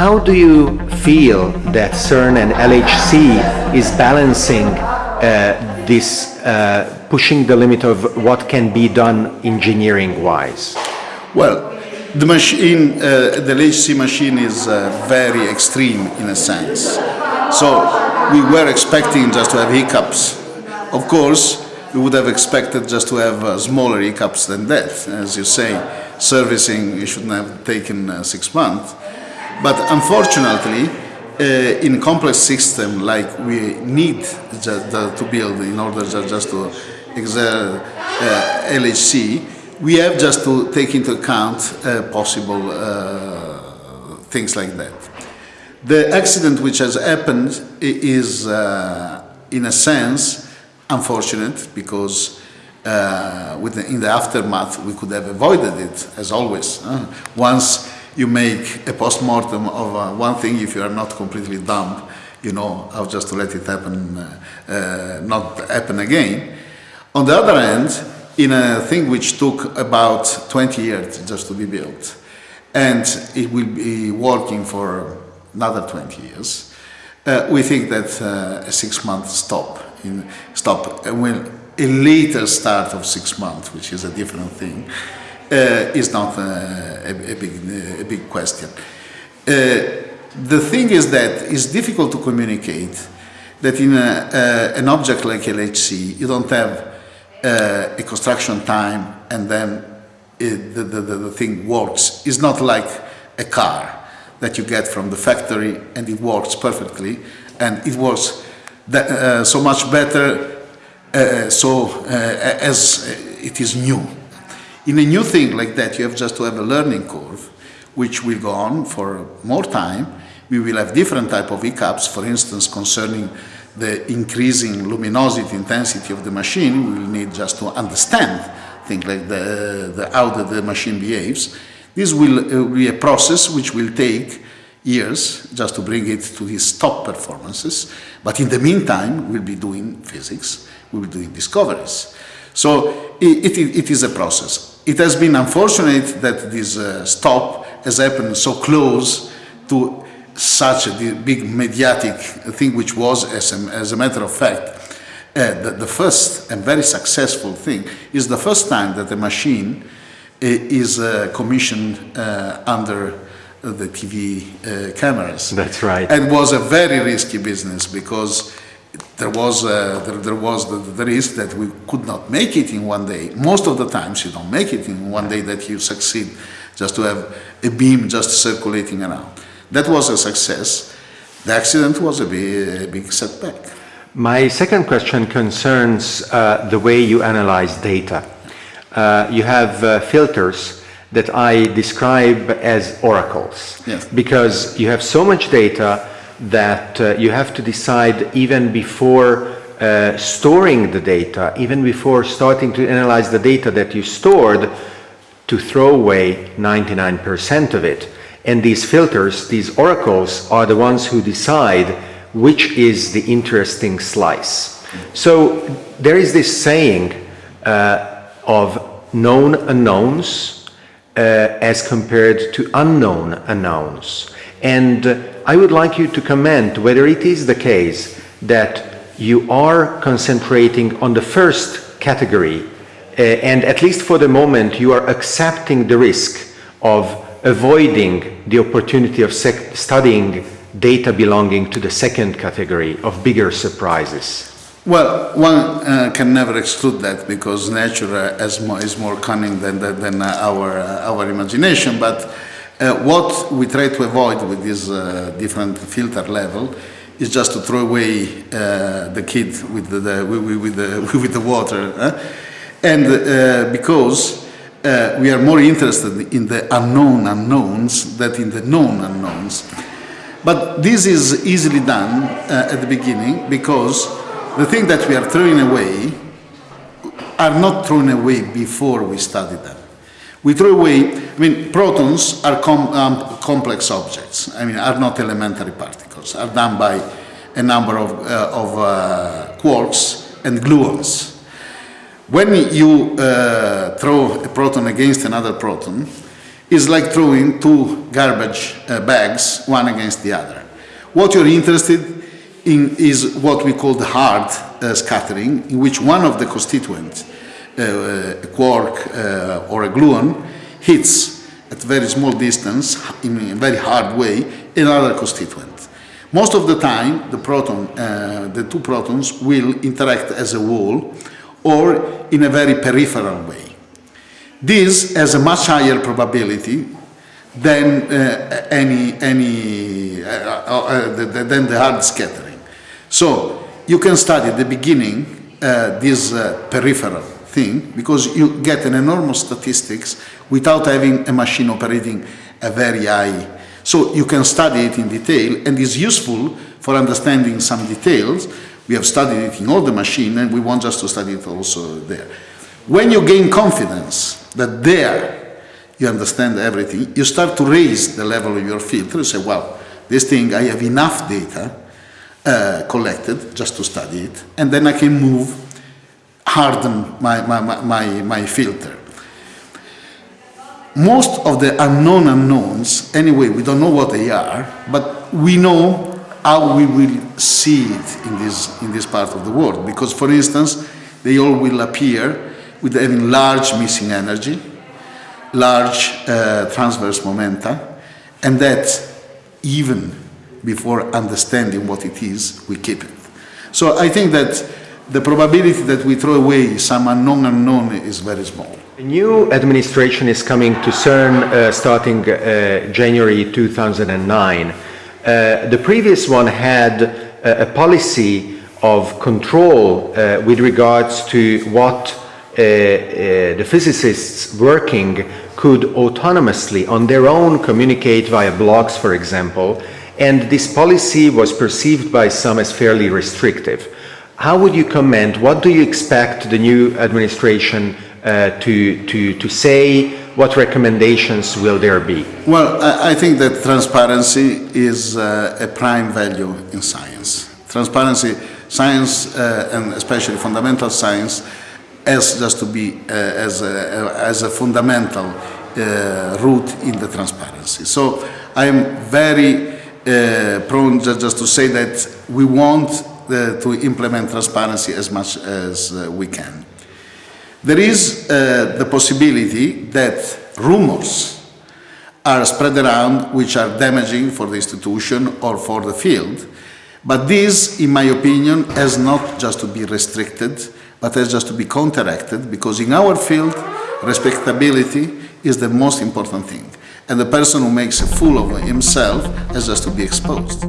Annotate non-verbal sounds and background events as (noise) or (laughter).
how do you feel that CERN and LHC is balancing uh, this, uh, pushing the limit of what can be done engineering-wise? Well, the machine, uh, the LHC machine is uh, very extreme in a sense. So we were expecting just to have hiccups. Of course, we would have expected just to have uh, smaller hiccups than that. As you say, servicing shouldn't have taken uh, six months. But unfortunately, uh, in complex system like we need to build in order just to exert uh, LHC, we have just to take into account uh, possible uh, things like that. The accident which has happened is, uh, in a sense, unfortunate because uh, in the aftermath we could have avoided it, as always. once you make a post-mortem of uh, one thing, if you are not completely dumb, you know how just to let it happen, uh, not happen again. On the other hand, in a thing which took about 20 years just to be built. And it will be working for another 20 years. Uh, we think that uh, a six-month stop, in, stop will a later start of six months, which is a different thing, uh, is not uh, a, a, big, a big question. Uh, the thing is that it's difficult to communicate that in a, an object like LHC, you don't have uh, a construction time and then it, the, the, the thing works. It's not like a car that you get from the factory and it works perfectly and it works that, uh, so much better uh, so uh, as it is new. In a new thing like that you have just to have a learning curve which will go on for more time. We will have different type of hiccups, for instance concerning the increasing luminosity intensity of the machine, we will need just to understand things like the, the, how the, machine behaves. This will uh, be a process which will take years just to bring it to these top performances. But in the meantime, we'll be doing physics, we'll be doing discoveries. So it, it, it is a process. It has been unfortunate that this uh, stop has happened so close to such a big mediatic thing which was, as a, as a matter of fact, uh, the, the, first and very successful thing is the first time that a machine uh, is uh, commissioned uh, under the TV uh, cameras. That's right. And was a very risky business because there was, uh, there, there, was the, the, risk that we could not make it in one day. Most of the times you don't make it in one day that you succeed just to have a beam just circulating around. That was a success. The accident was a big, a big setback. My second question concerns uh, the way you analyze data. Uh, you have uh, filters that I describe as oracles yes. because you have so much data that uh, you have to decide even before uh, storing the data, even before starting to analyze the data that you stored, to throw away 99% of it. And these filters, these oracles, are the ones who decide which is the interesting slice. So there is this saying uh, of known unknowns uh, as compared to unknown unknowns. And I would like you to comment whether it is the case that you are concentrating on the first category uh, and at least for the moment you are accepting the risk of avoiding the opportunity of studying data belonging to the second category of bigger surprises? Well, one uh, can never exclude that because nature uh, is, more, cunning than, than our, our imagination. But uh, what we try to avoid with this uh, different filter level is just to throw away the kid with the, the with, the, (laughs) with the water. And because uh, we are more interested in the unknown unknowns than in the known unknowns. But this is easily done uh, at the beginning because the things that we are throwing away are not thrown away before we study them. We throw away, I mean, protons are com um, complex objects, I mean, are not elementary particles, are done by a number of, uh, of uh, quarks and gluons. When you uh, throw a proton against another proton, is like throwing two garbage uh, bags, one against the other. What you're interested in is what we call the hard uh, scattering, in which one of the constituents, a quark uh, or a gluon, hits at very small distance, in a very hard way, another constituent. Most of the time, the proton, uh, the two protons will interact as a wall or in a very peripheral way. This has a much higher probability than uh, any, any uh, uh, than the hard scattering. So you can study at the beginning uh, this uh, peripheral thing because you get an enormous statistics without having a machine operating a very high. So you can study it in detail and is useful for understanding some details. We have studied it in all the machine and we want just to study it also there. When you gain confidence that there you understand everything, you start to raise the level of your filter. You say, well, this thing, I have enough data uh, collected just to study it, and then I can move, harden my, my, my, my filter. Most of the unknown unknowns, anyway, we don't know what they are, but we know how we will see it in this, in this part of the world. Because, for instance, they all will appear with having large missing energy, large uh, transverse momenta, and that even before understanding what it is, we keep it. So I think that the probability that we throw away some unknown unknown is very small. A new administration is coming to CERN uh, starting uh, January 2009. Uh, the previous one had a, a policy of control uh, with regards to what uh, uh, the physicists working could autonomously on their own communicate via blogs, for example, and this policy was perceived by some as fairly restrictive. How would you comment? What do you expect the new administration uh, to, to, to say? What recommendations will there be? Well, I, think that transparency is uh, a prime value in science. Transparency, science, uh, and especially fundamental science, has just to be uh, as, a, as a fundamental uh, root in the transparency. So I am very uh, prone just to say that we want uh, to implement transparency as much as uh, we can. There is uh, the possibility that rumors are spread around which are damaging for the institution or for the field, but this, in my opinion, has not just to be restricted but has just to be counteracted because in our field, respectability is the most important thing. And the person who makes a fool of himself has just to be exposed.